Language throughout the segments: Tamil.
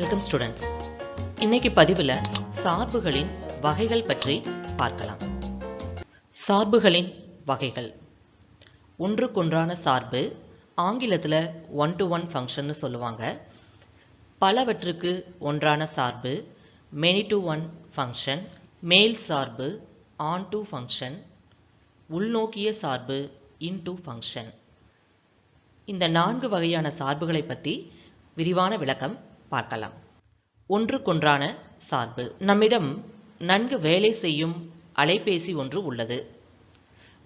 வெல்கம் ஸ்டூடெண்ட்ஸ் இன்னைக்கு பதிவில் சார்புகளின் வகைகள் பற்றி பார்க்கலாம். சார்புகளின் வகைகள். ஒன்றுக்கொன்றான சார்பு ஆங்கிலத்தில் ஒன் டு ஒன் ஃபங்க்ஷன்னு சொல்லுவாங்க. பலவற்றுக்கு ஒன்றான சார்பு மெனி டு ஒன் ஃபங்க்ஷன் மேல் சார்பு ஆன் டு ஃபங்க்ஷன் உள்நோக்கிய சார்பு இன் டு ஃபங்க்ஷன் இந்த நான்கு வகையான சார்புகளை பற்றி விரிவான விளக்கம் பார்க்கலாம். ஒன்றுக்கொன்றான சார்பு. நம்மிடம் நன்கு வேலை செய்யும் அலைபேசி ஒன்று உள்ளது.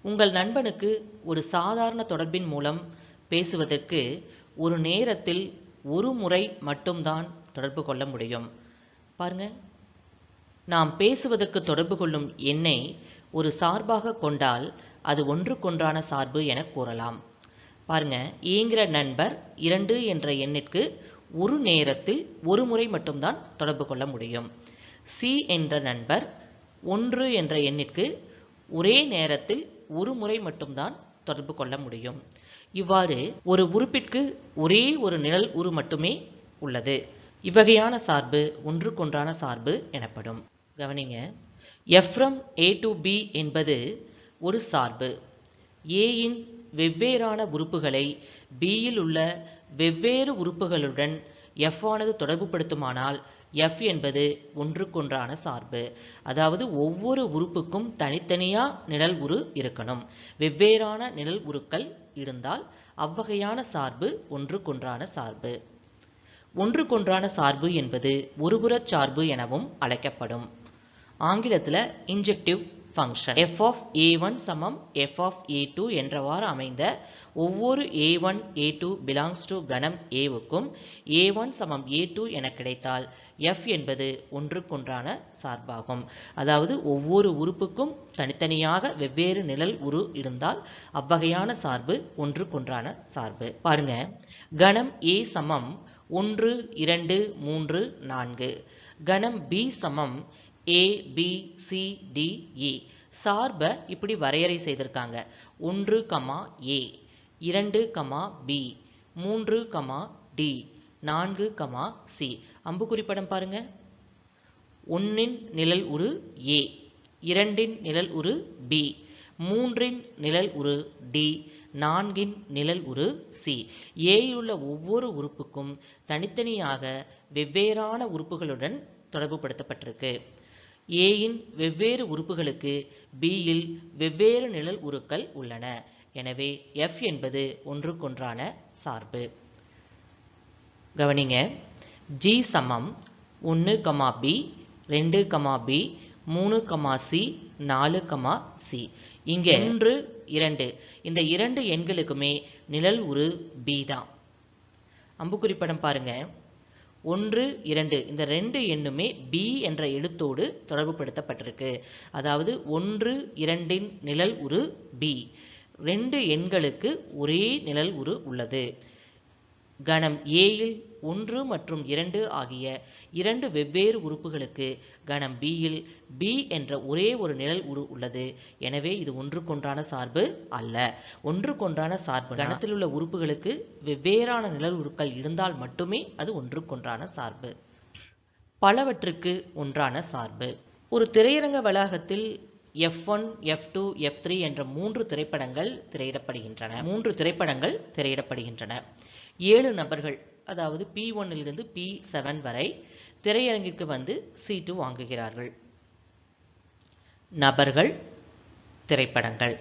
உங்கள் நண்பனுக்கு ஒரு சாதாரண தொடர்பின் மூலம் பேசுவதற்கு ஒரு நேரத்தில் ஒரு முறை மட்டும்தான் தொடர்பு கொள்ள முடியும். பாருங்க. நாம் பேசுவதற்கு தொடர்பு கொள்ளும் எண்ணை ஒரு சார்பாக கொண்டால் அது ஒன்றுக்கொன்றான சார்பு என கூறலாம். பாருங்க. ஏங்கிற நண்பர் இரண்டு என்ற எண்ணிற்கு ஒரு நேரத்தில் ஒரு முறை மட்டும்தான் தொடர்பு கொள்ள முடியும். சி என்ற நண்பர் ஒன்று என்ற எண்ணிற்கு ஒரே நேரத்தில் ஒரு முறை மட்டும்தான் தொடர்பு கொள்ள முடியும். இவ்வாறு ஒரு உறுப்பிற்கு ஒரே ஒரு நிழல் உரு மட்டுமே உள்ளது. இவ்வகையான சார்பு ஒன்றுக்கொன்றான சார்பு எனப்படும். கவனிங்க எஃப்ரம் ஏ டு பி என்பது ஒரு சார்பு. ஏயின் வெவ்வேறான உறுப்புகளை பியில் உள்ள வெவ்வேறு உறுப்புகளுடன் எஃப் ஆனது தொடர்புபடுத்துமானால் எஃப் என்பது ஒன்றுக்கொன்றான சார்பு. அதாவது ஒவ்வொரு உறுப்புக்கும் தனித்தனியாக நிழல் உரு இருக்கணும். வெவ்வேறான நிழல் உருக்கள் இருந்தால் அவ்வகையான சார்பு ஒன்றுக்கொன்றான சார்பு. ஒன்றுக்கொன்றான சார்பு என்பது ஒருபுறச் சார்பு எனவும் அழைக்கப்படும். ஆங்கிலத்தில் injective function F of A one சமம் எஃப் ஆஃப் ஏ டூ என்றவாறு அமைந்த ஒவ்வொரு A one A two belongs to கணம் ஏவுக்கும் ஏ ஒன் சமம் ஏ டூ என கிடைத்தால் எஃப் என்பது ஒன்றுக்கொன்றான சார்பாகும். அதாவது ஒவ்வொரு உறுப்புக்கும் தனித்தனியாக வெவ்வேறு நிழல் உரு இருந்தால் அவ்வகையான சார்பு ஒன்றுக்கொன்றான சார்பு. பாருங்க. கணம் ஏ சமம் ஒன்று இரண்டு மூன்று நான்கு. கணம் பி சமம் A B C D E சார்பை இப்படி வரையறை செய்திருக்காங்க. ஒன்று கமா ஏ இரண்டு கமா பி மூன்று கமா டி நான்கு கமா சி. அம்புக்குறி படம் பாருங்க. ஒன்னின் நிழல் உரு ஏ இரண்டின் நிழல் உரு பி மூன்றின் நிழல் உரு டி நான்கின் நிழல் உரு சி. ஏயுள்ள ஒவ்வொரு உறுப்புக்கும் தனித்தனியாக வெவ்வேறான உறுப்புகளுடன் தொடர்புபடுத்தப்பட்டிருக்கு. ஏயின் வெவ்வேறு உறுப்புகளுக்கு பியில் வெவ்வேறு நிழல் உருக்கள் உள்ளன. எனவே எஃப் என்பது ஒன்றுக்கொன்றான சார்பு. கவனிங்க. ஜி சமம் ஒன்று கமா பி ரெண்டு கமா பி மூணு கமா சி நாலு கமா சி இங்கே ஒன்று இரண்டு. இந்த இரண்டு எண்களுக்குமே நிழல் உரு பி தான். அம்புக்குறி படம் ஒன்று இரண்டு. இந்த ரெண்டு எண்ணுமே பி என்ற எழுத்தோடு தொடர்புபடுத்தப்பட்டிருக்கு. அதாவது ஒன்று இரண்டின் நிழல் உரு பி ரெண்டு எண்களுக்கு ஒரே நிழல் உரு உள்ளது. கணம் ஏயில் ஒன்று மற்றும் இரண்டு ஆகிய இரண்டு வெவ்வேறு உறுப்புகளுக்கு கணம் பியில் பி என்ற ஒரே ஒரு நிழல் உரு உள்ளது. எனவே இது ஒன்றுக்கொன்றான சார்பு அல்ல. ஒன்றுக்கொன்றான சார்பு கணத்தில் உள்ள உறுப்புகளுக்கு வெவ்வேறான நிழல் உருக்கள் இருந்தால் மட்டுமே அது ஒன்றுக்கொன்றான சார்பு. பலவற்றுக்கு ஒன்றான சார்பு. ஒரு திரையரங்க வளாகத்தில் F one F two F three என்ற மூன்று திரைப்படங்கள் திரையிடப்படுகின்றன. மூன்று திரைப்படங்கள் திரையிடப்படுகின்றன. ஏழு நபர்கள் அதாவது பி ஒன்னிலிருந்து பி செவன் வரை திரையரங்கிற்கு வந்து சீட்டு வாங்குகிறார்கள். நபர்கள் திரைப்படங்கள்.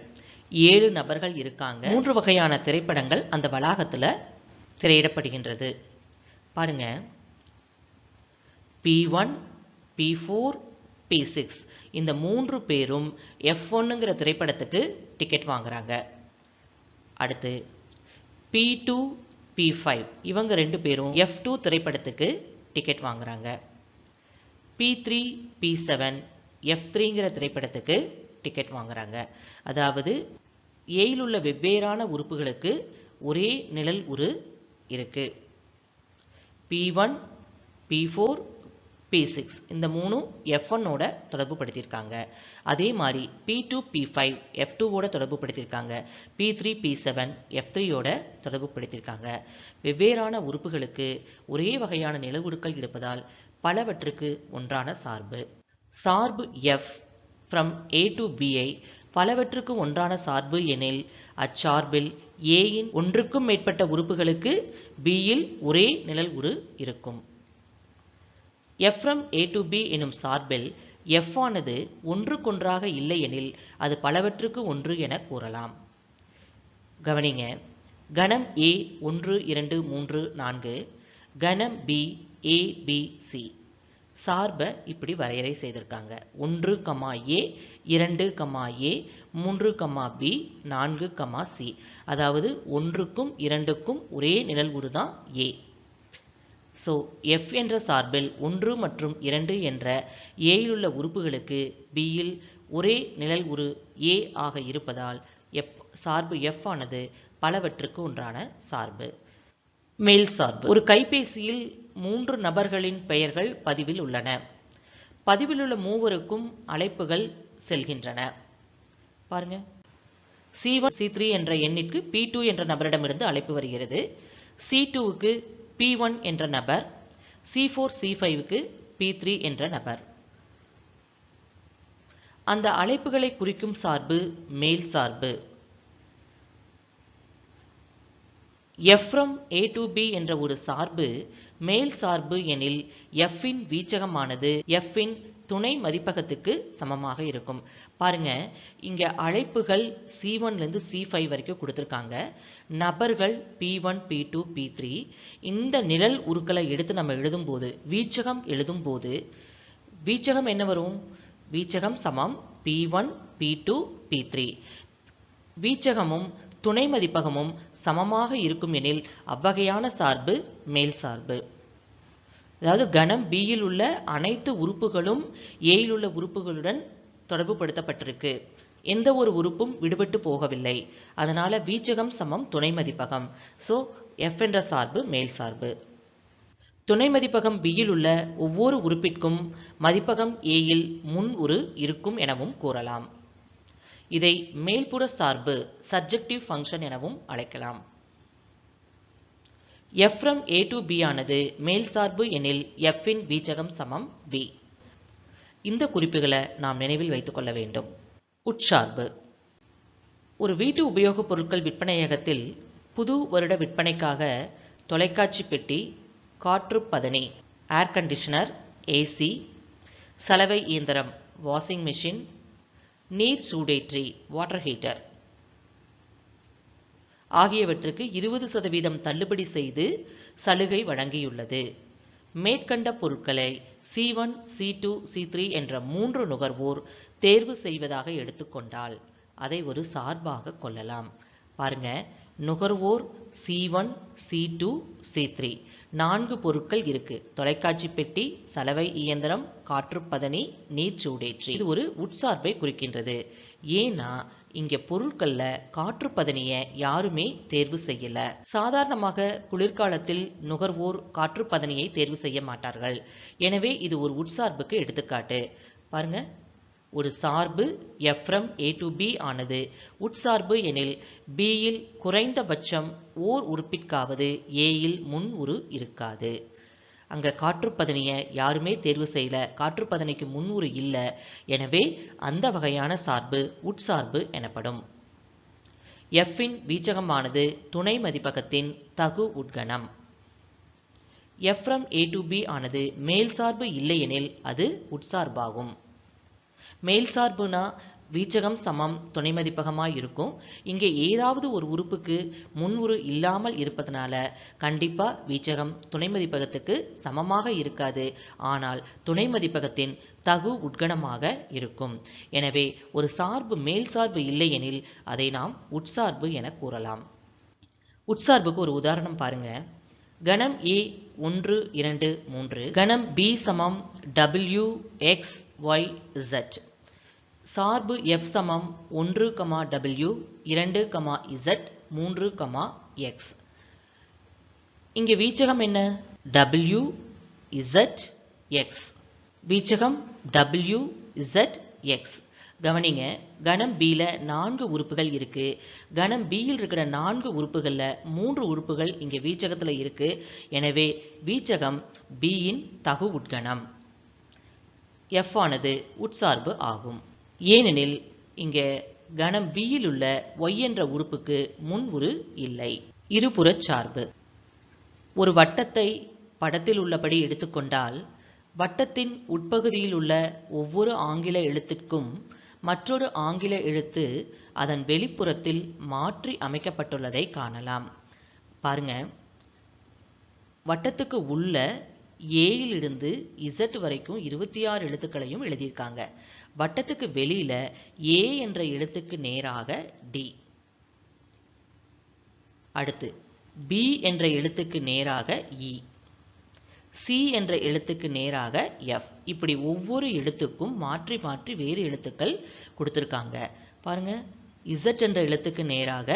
ஏழு நபர்கள் இருக்காங்க. மூன்று வகையான திரைப்படங்கள் அந்த வளாகத்தில் திரையிடப்படுகின்றது. பாருங்க. P one P four P six இந்த மூன்று பேரும் எஃப் ஒன்னுங்கிற திரைப்படத்துக்கு டிக்கெட் வாங்குறாங்க. அடுத்து பி டூ பி ஃபைவ் இவங்க ரெண்டு பேரும் எஃப் டூ திரைப்படத்துக்கு டிக்கெட் வாங்குறாங்க. P three P seven F த்ரீங்கிற திரைப்படத்துக்கு டிக்கெட் வாங்குறாங்க. அதாவது ஏயில் உள்ள வெவ்வேறான உறுப்புகளுக்கு ஒரே நிழல் உரு இருக்கு. P one P four P six இந்த மூணும் எஃப் ஒன்னோட தொடர்பு படுத்தியிருக்காங்க அதே மாதிரி P two P five F டூவோட தொடர்பு படுத்தியிருக்காங்க P three P seven F த்ரீயோட தொடர்பு படுத்தியிருக்காங்க வெவ்வேறான உறுப்புகளுக்கு ஒரே வகையான நிலவுடுக்கள் இருப்பதால் பலவற்றுக்கு ஒன்றான சார்பு. சார்பு F from A to B பலவற்றுக்கு ஒன்றான சார்பு எனில் அச்சார்பில் ஏயின் ஒன்றுக்கும் மேற்பட்ட உறுப்புகளுக்கு பியில் ஒரே நிழல் உரு இருக்கும். எஃப்ரம் ஏ டு பி எனும் சார்பில் எஃப் ஆனது ஒன்றுக்கொன்றாக இல்லையெனில் அது பலவற்றுக்கு ஒன்று என கூறலாம். கவனிங்க கணம் ஏ ஒன்று இரண்டு மூன்று நான்கு கணம் பி ஏ பி சி சார்பை இப்படி வரையறை செய்திருக்காங்க. ஒன்று கமா ஏ இரண்டு கமா ஏ மூன்று கமா பி நான்கு கமா சி அதாவது ஒன்றுக்கும் இரண்டுக்கும் ஒரே நிழல் தான் ஏ ஸோ எஃப் என்ற சார்பில் ஒன்று மற்றும் இரண்டு என்ற ஏயில் உள்ள உறுப்புகளுக்கு பியில் ஒரே நிழல் உரு ஏ ஆக இருப்பதால் எப் சார்பு எஃப் ஆனது பலவற்றுக்கு ஒன்றான சார்பு. மேல் சார்பு. ஒரு கைபேசியில் மூன்று நபர்களின் பெயர்கள் பதிவில் உள்ளன. பதிவில் உள்ள மூவருக்கும் அழைப்புகள் செல்கின்றன. பாருங்க. சி ஒன் சி த்ரீ என்ற எண்ணிற்கு பி டூ என்ற நபரிடமிருந்து அழைப்பு வருகிறது. சி டூவுக்கு பி ஒன் என்ற நபர் சி ஃபோர் சி ஃபைவுக்கு பி த்ரீ என்ற நபர். அந்த அழைப்புகளை குறிக்கும் சார்பு மேல் சார்பு. எஃப் ஏ டு பி என்ற ஒரு சார்பு மேல் சார்பு எனில் எஃப்பின் வீச்சகமானது எஃப்பின் துணை மதிப்பகத்துக்கு சமமாக இருக்கும். பாருங்க இங்க அழைப்புகள் சி ஒன்லேருந்து சி ஃபைவ் வரைக்கும் கொடுத்துருக்காங்க. நபர்கள் P one P two P three இந்த நிழல் உருக்களை எடுத்து நம்ம எழுதும்போது வீச்சகம் எழுதும்போது வீச்சகம் என்ன வரும்? வீச்சகம் சமம் P one P two P three வீச்சகமும் துணை மதிப்பகமும் சமமாக இருக்கும் எனில் அவ்வகையான சார்பு மேல் சார்பு. அதாவது கணம் பியில் உள்ள அனைத்து உறுப்புகளும் ஏயில் உள்ள உறுப்புகளுடன் தொடர்பு படுத்தப்பட்டிருக்கு எந்த ஒரு உறுப்பும் விடுபட்டு போகவில்லை. அதனால வீச்சகம் சமம் துணை மதிப்பகம். ஸோ எஃப் என்ற சார்பு மேல் சார்பு. துணை மதிப்பகம் பியில் உள்ள ஒவ்வொரு உறுப்பிற்கும் மதிப்பகம் ஏயில் முன் உரு இருக்கும் எனவும் கூறலாம். இதை மேல்புற சார்பு சப்ஜெக்டிவ் ஃபங்க்ஷன் எனவும் அழைக்கலாம். F from A to B ஆனது மேல் சார்பு எனில் எஃப் இன் வீச்சகம் சமம் பி இந்த குறிப்புகளை நாம் நினைவில் வைத்துக்கொள்ள வேண்டும். உட்சார்பு. ஒரு வீட்டு உபயோகப் பொருட்கள் விற்பனையகத்தில் புது வருட விற்பனைக்காக தொலைக்காட்சி பெட்டி காற்று பதனி ஏர் கண்டிஷனர் ஏசி சலவை இயந்திரம் வாஷிங் மிஷின் நீர் சூடேற்றி வாட்டர் ஹீட்டர் ஆகியவற்றுக்கு இருபது சதவீதம் தள்ளுபடி செய்து சலுகை வழங்கியுள்ளது. மேற்கண்ட பொருட்களை C one C two C three என்ற மூன்று நுகர்வோர் தேர்வு செய்வதாக எடுத்துக்கொண்டால் அதை ஒரு சார்பாக கொள்ளலாம். பாருங்க நுகர்வோர் C one C two C three நான்கு பொருட்கள் இருக்கு. தொலைக்காட்சி பெட்டி சலவை இயந்திரம் காற்றுப்பதனி நீர் சூடேற்றி. இது ஒரு உட்சார்பை குறிக்கின்றது. ஏன்னா இங்க பொருட்கள்ல காற்றுப்பதனிய யாருமே தேர்வு செய்யல. சாதாரணமாக குளிர்காலத்தில் நுகர்வோர் காற்றுப்பதனியை தேர்வு செய்ய மாட்டார்கள். எனவே இது ஒரு உட்சார்புக்கு எடுத்துக்காட்டு. பாருங்க. ஒரு சார்பு எஃப்ரம் ஏ டு பி ஆனது. உட்சார்பு எனில் பியில் குறைந்தபட்சம் ஓர் உறுப்பிற்காவது ஏயில் முன் உரு இருக்காது. அங்கே காற்றுப்பதனியை யாருமே தேர்வு செய்யல. காற்றுப்பதனைக்கு முன் இல்லை. எனவே அந்த வகையான சார்பு உட்சார்பு எனப்படும். எஃப்பின் வீச்சகமானது துணை மதிப்பகத்தின் தகு உட்கணம். F from A to B ஆனது மேல் சார்பு இல்லையெனில் அது உட்சார்பாகும். மேல் சார்புனா வீச்சகம் சமம் துணை மதிப்பகமாக இருக்கும். இங்கே ஏதாவது ஒரு உறுப்புக்கு முன்உரு இல்லாமல் இருப்பதனால கண்டிப்பாக வீச்சகம் துணை மதிப்பகத்துக்கு சமமாக இருக்காது. ஆனால் துணை மதிப்பகத்தின் தகு உட்கணமாக இருக்கும். எனவே ஒரு சார்பு மேல் சார்பு இல்லையெனில் அதை நாம் உட்சார்பு என கூறலாம். உட்சார்புக்கு ஒரு உதாரணம் பாருங்க. கணம் ஏ ஒன்று இரண்டு மூன்று. கணம் பி சமம் டபிள்யூ எக்ஸ் ஒய் இசட் சார்பு எஃப் சமம் ஒன்று கமா டபிள்யூ இரண்டு கமா இசட் மூன்று கமா எக்ஸ் இங்கே வீச்சகம் என்ன? டபிள்யூ இசட் எக்ஸ் வீச்சகம் டபிள்யூ இசட் எக்ஸ் கவனிங்க கணம் பியில் நான்கு உறுப்புகள் இருக்குது கணம் பியில் இருக்கிற நான்கு உறுப்புகளில் மூன்று உறுப்புகள் இங்கே வீச்சகத்தில் இருக்குது எனவே வீச்சகம் பியின் தகு உட்கணம் எஃப் ஆனது உட்சார்பு ஆகும். ஏனெனில் இங்கே கணம் பியில் உள்ள ஒய் என்ற உறுப்புக்கு முன் உரு இல்லை. இருபுறச் சார்பு. ஒரு வட்டத்தை படத்தில் உள்ளபடி எடுத்துக்கொண்டால் வட்டத்தின் உட்பகுதியில் உள்ள ஒவ்வொரு ஆங்கில எழுத்திற்கும் மற்றொரு ஆங்கில எழுத்து அதன் வெளிப்புறத்தில் மாற்றி அமைக்கப்பட்டுள்ளதை காணலாம். பாருங்க. வட்டத்துக்கு உள்ள ஏயிலிருந்து இசட் வரைக்கும் இருபத்தி ஆறு எழுத்துக்களையும் எழுதியிருக்காங்க. வட்டத்துக்கு வெளியில ஏ என்ற எழுத்துக்கு நேராக டி அடுத்து பி என்ற எழுத்துக்கு நேராக e. இ சி என்ற எழுத்துக்கு நேராக எஃப் இப்படி ஒவ்வொரு எழுத்துக்கும் மாற்றி மாற்றி வேறு எழுத்துக்கள் கொடுத்துருக்காங்க. பாருங்க இசட் என்ற எழுத்துக்கு நேராக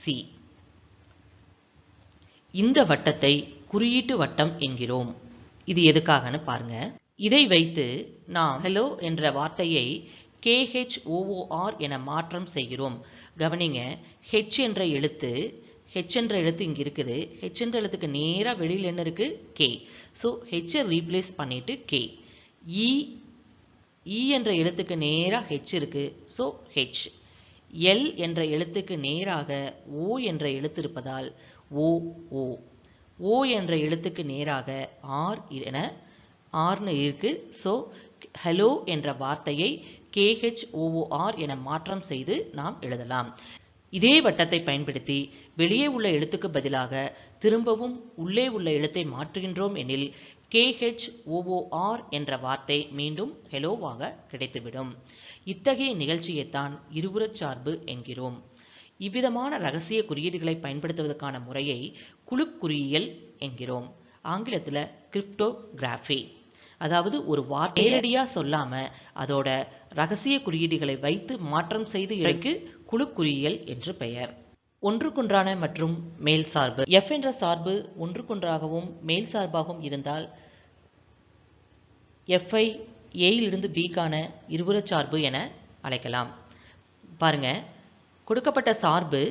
சி இந்த வட்டத்தை குறியீட்டு வட்டம் என்கிறோம். இது எதுக்காகன்னு பாருங்க. இதை வைத்து நாம் ஹலோ என்ற வார்த்தையை கேஹெச்ஓஓஆர் என மாற்றம் செய்கிறோம். கவனிங்க ஹெச் என்ற எழுத்து ஹெச் என்ற எழுத்து இங்கே இருக்குது. ஹெச் என்ற எழுத்துக்கு நேராக வெளியில் என்ன இருக்கு? கே ஸோ ஹெச்சை ரீப்ளேஸ் பண்ணிட்டு கே இ இ என்ற எழுத்துக்கு நேராக ஹெச் இருக்கு. ஸோ ஹெச் எல் என்ற எழுத்துக்கு நேராக ஓ என்ற எழுத்து இருப்பதால் ஓ ஓ ஓ என்ற எழுத்துக்கு நேராக ஆர் என ஆர்னு இருக்கு. ஸோ ஹலோ என்ற வார்த்தையை கேஹெச்ஓஓஆர் என மாற்றம் செய்து நாம் எழுதலாம். இதே வட்டத்தை பயன்படுத்தி வெளியே உள்ள எழுத்துக்கு பதிலாக திரும்பவும் உள்ளே உள்ள எழுத்தை மாற்றுகின்றோம் எனில் கேஹெச்ஓஓஆர் என்ற வார்த்தை மீண்டும் ஹெலோவாக கிடைத்துவிடும். இத்தகைய நிகழ்ச்சியைத்தான் இருபுறச் சார்பு என்கிறோம். இவ்விதமான ரகசிய குறியீடுகளை பயன்படுத்துவதற்கான முறையை குழு குறியியல் என்கிறோம். ஆங்கிலத்தில் கிரிப்டோகிராஃபி அதாவது ஒரு வார்த்தை நேரடியாக சொல்லாம அதோட ரகசிய குறியீடுகளை வைத்து மாற்றம் செய்து இழைக்கு குழு குறியியல் என்று பெயர். ஒன்றுக்கொன்றான மற்றும் மேல் சார்பு. எஃப் என்ற சார்பு ஒன்றுக்கொன்றாகவும் மேல் சார்பாகவும் இருந்தால் எஃப்ஐ ஏயிலிருந்து பிக்கான இருபுறச் சார்பு என அழைக்கலாம். பாருங்க. கொடுக்கப்பட்ட சார்பு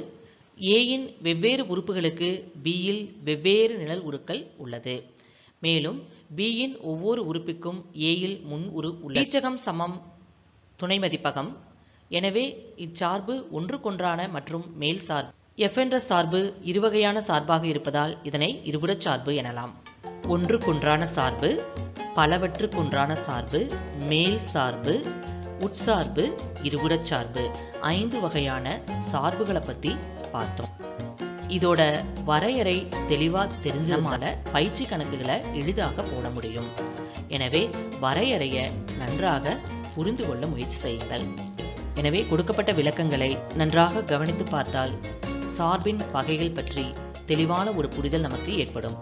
ஏயின் வெவ்வேறு உறுப்புகளுக்கு பியில் வெவ்வேறு நிழல் உருக்கள் உள்ளது. மேலும் பியின் ஒவ்வொரு உறுப்பிற்கும் ஏயில் முன் உரு உள்ளீச்சகம் சமம் துணை மதிப்பகம். எனவே இச்சார்பு ஒன்றுக்கொன்றான மற்றும் மேல் சார்பு. எஃப் என்ற சார்பு இருவகையான சார்பாக இருப்பதால் இதனை இருபுறச் சார்பு எனலாம். ஒன்றுக்கொன்றான சார்பு பலவற்றுக்கொன்றான சார்பு மேல் சார்பு உட்சார்பு இருபுறச் சார்பு. ஐந்து வகையான சார்புகளை பற்றி பார்த்தோம். இதோட வரையறை தெளிவாக தெரிஞ்சனால பயிற்சி கணக்குகளை எளிதாக போட முடியும். எனவே வரையறையை நன்றாக புரிந்து கொள்ள முயற்சி செய்யுங்கள். எனவே கொடுக்கப்பட்ட விளக்கங்களை நன்றாக கவனித்து பார்த்தால் சார்பின் வகைகள் பற்றி தெளிவான ஒரு புரிதல் நமக்கு ஏற்படும்.